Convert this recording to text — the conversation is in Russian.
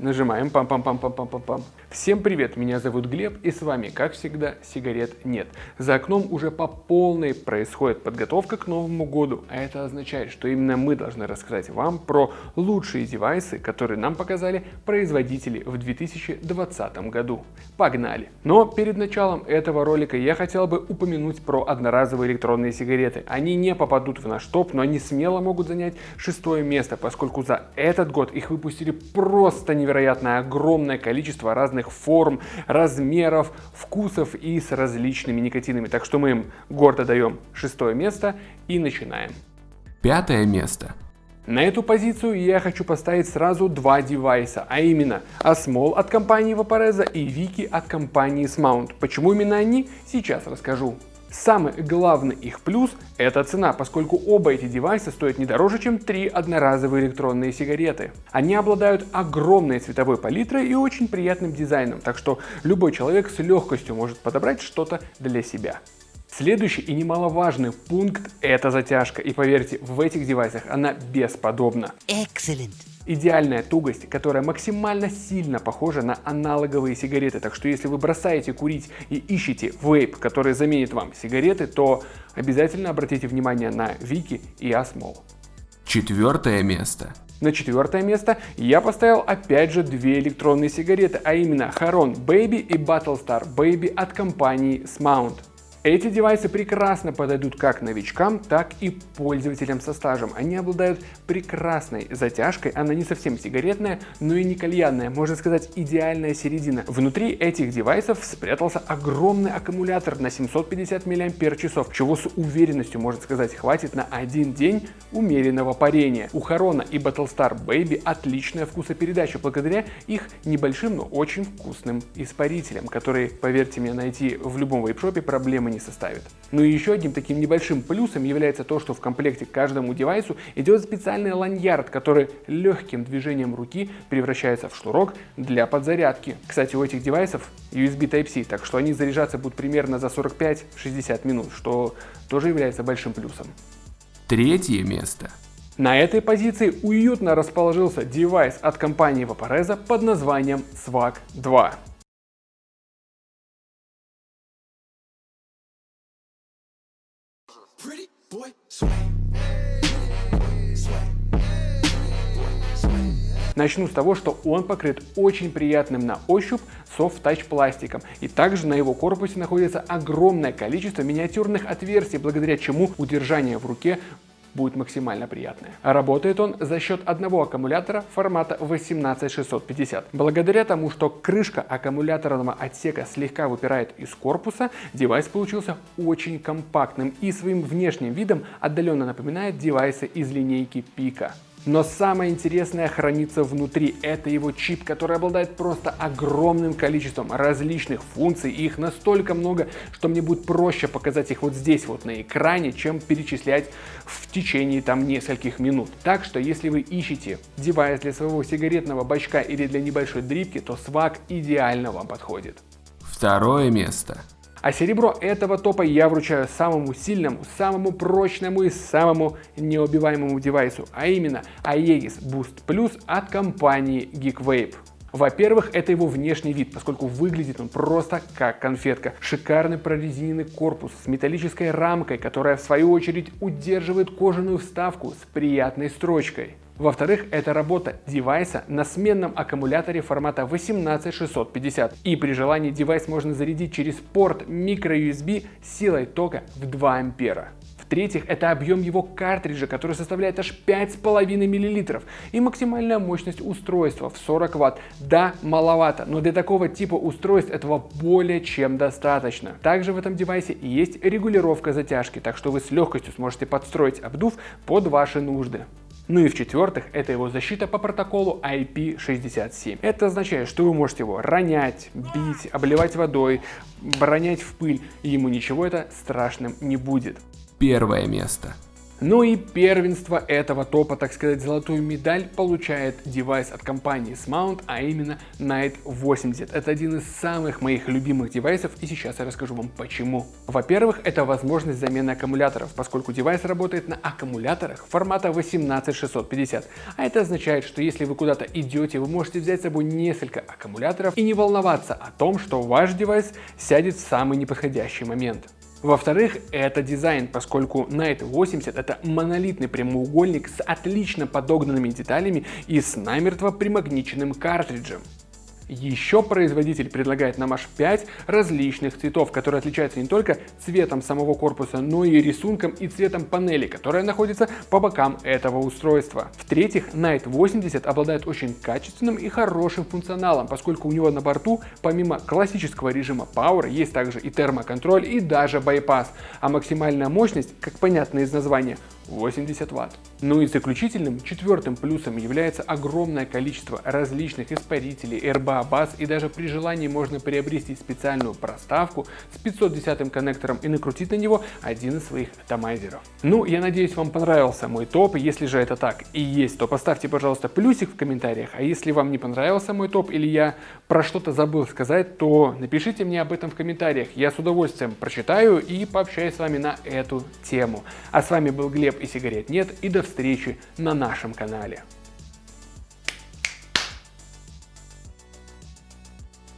Нажимаем пам-пам-пам-пам-пам-пам. Всем привет, меня зовут Глеб и с вами, как всегда, сигарет нет. За окном уже по полной происходит подготовка к Новому году, а это означает, что именно мы должны рассказать вам про лучшие девайсы, которые нам показали производители в 2020 году. Погнали! Но перед началом этого ролика я хотел бы упомянуть про одноразовые электронные сигареты. Они не попадут в наш топ, но они смело могут занять шестое место, поскольку за этот год их выпустили просто невероятно невероятное огромное количество разных форм, размеров, вкусов и с различными никотинами. Так что мы им гордо даем шестое место и начинаем. Пятое место. На эту позицию я хочу поставить сразу два девайса, а именно Asmol от компании Vaporeza и Viki от компании Smount. Почему именно они, сейчас расскажу. Самый главный их плюс – это цена, поскольку оба эти девайса стоят не дороже, чем три одноразовые электронные сигареты. Они обладают огромной цветовой палитрой и очень приятным дизайном, так что любой человек с легкостью может подобрать что-то для себя. Следующий и немаловажный пункт – это затяжка. И поверьте, в этих девайсах она бесподобна. Excellent идеальная тугость, которая максимально сильно похожа на аналоговые сигареты. Так что если вы бросаете курить и ищете вейп, который заменит вам сигареты, то обязательно обратите внимание на Вики и Asmol. Четвертое место. На четвертое место я поставил опять же две электронные сигареты, а именно Haron Baby и Battlestar Baby от компании Smount. Эти девайсы прекрасно подойдут как новичкам, так и пользователям со стажем. Они обладают прекрасной затяжкой, она не совсем сигаретная, но и не кальянная, можно сказать идеальная середина. Внутри этих девайсов спрятался огромный аккумулятор на 750 мАч, чего с уверенностью можно сказать хватит на один день умеренного парения. У Харона и Battlestar Baby отличная вкусопередача благодаря их небольшим, но очень вкусным испарителям, которые, поверьте мне, найти в любом вейпшопе проблемы не составит. Ну и еще одним таким небольшим плюсом является то, что в комплекте к каждому девайсу идет специальный ланьярд, который легким движением руки превращается в шнурок для подзарядки. Кстати, у этих девайсов USB Type-C, так что они заряжаться будут примерно за 45-60 минут, что тоже является большим плюсом. Третье место. На этой позиции уютно расположился девайс от компании Vaporeza под названием Swag 2. Начну с того, что он покрыт очень приятным на ощупь touch пластиком. И также на его корпусе находится огромное количество миниатюрных отверстий, благодаря чему удержание в руке будет максимально приятное. Работает он за счет одного аккумулятора формата 18650. Благодаря тому, что крышка аккумуляторного отсека слегка выпирает из корпуса, девайс получился очень компактным и своим внешним видом отдаленно напоминает девайсы из линейки Pika. Но самое интересное хранится внутри. Это его чип, который обладает просто огромным количеством различных функций. И их настолько много, что мне будет проще показать их вот здесь вот на экране, чем перечислять в течение там нескольких минут. Так что если вы ищете девайс для своего сигаретного бачка или для небольшой дрипки, то свак идеально вам подходит. Второе место. А серебро этого топа я вручаю самому сильному, самому прочному и самому неубиваемому девайсу, а именно Aegis Boost Plus от компании GeekVape. Во-первых, это его внешний вид, поскольку выглядит он просто как конфетка. Шикарный прорезиненный корпус с металлической рамкой, которая в свою очередь удерживает кожаную вставку с приятной строчкой. Во-вторых, это работа девайса на сменном аккумуляторе формата 18650. И при желании девайс можно зарядить через порт microUSB силой тока в 2 ампера. В-третьих, это объем его картриджа, который составляет аж 5,5 мл. И максимальная мощность устройства в 40 Вт. Да, маловато, но для такого типа устройств этого более чем достаточно. Также в этом девайсе есть регулировка затяжки, так что вы с легкостью сможете подстроить обдув под ваши нужды. Ну и в-четвертых, это его защита по протоколу IP67. Это означает, что вы можете его ронять, бить, обливать водой, бронять в пыль, и ему ничего это страшным не будет. Первое место. Ну и первенство этого топа, так сказать, золотую медаль получает девайс от компании Smount, а именно Night 80. Это один из самых моих любимых девайсов и сейчас я расскажу вам почему. Во-первых, это возможность замены аккумуляторов, поскольку девайс работает на аккумуляторах формата 18650. А это означает, что если вы куда-то идете, вы можете взять с собой несколько аккумуляторов и не волноваться о том, что ваш девайс сядет в самый неподходящий момент. Во-вторых, это дизайн, поскольку Night 80 это монолитный прямоугольник с отлично подогнанными деталями и с намертво примагниченным картриджем. Еще производитель предлагает нам аж 5 различных цветов, которые отличаются не только цветом самого корпуса, но и рисунком и цветом панели, которая находится по бокам этого устройства. В-третьих, Night 80 обладает очень качественным и хорошим функционалом, поскольку у него на борту помимо классического режима Power есть также и термоконтроль и даже байпас, а максимальная мощность, как понятно из названия, 80 Вт. Ну и заключительным, четвертым плюсом является огромное количество различных испарителей, RBA баз и даже при желании можно приобрести специальную проставку с 510 коннектором и накрутить на него один из своих атомайзеров. Ну, я надеюсь вам понравился мой топ, если же это так и есть, то поставьте, пожалуйста, плюсик в комментариях, а если вам не понравился мой топ или я про что-то забыл сказать, то напишите мне об этом в комментариях, я с удовольствием прочитаю и пообщаюсь с вами на эту тему. А с вами был Глеб и сигарет нет и до встречи на нашем канале.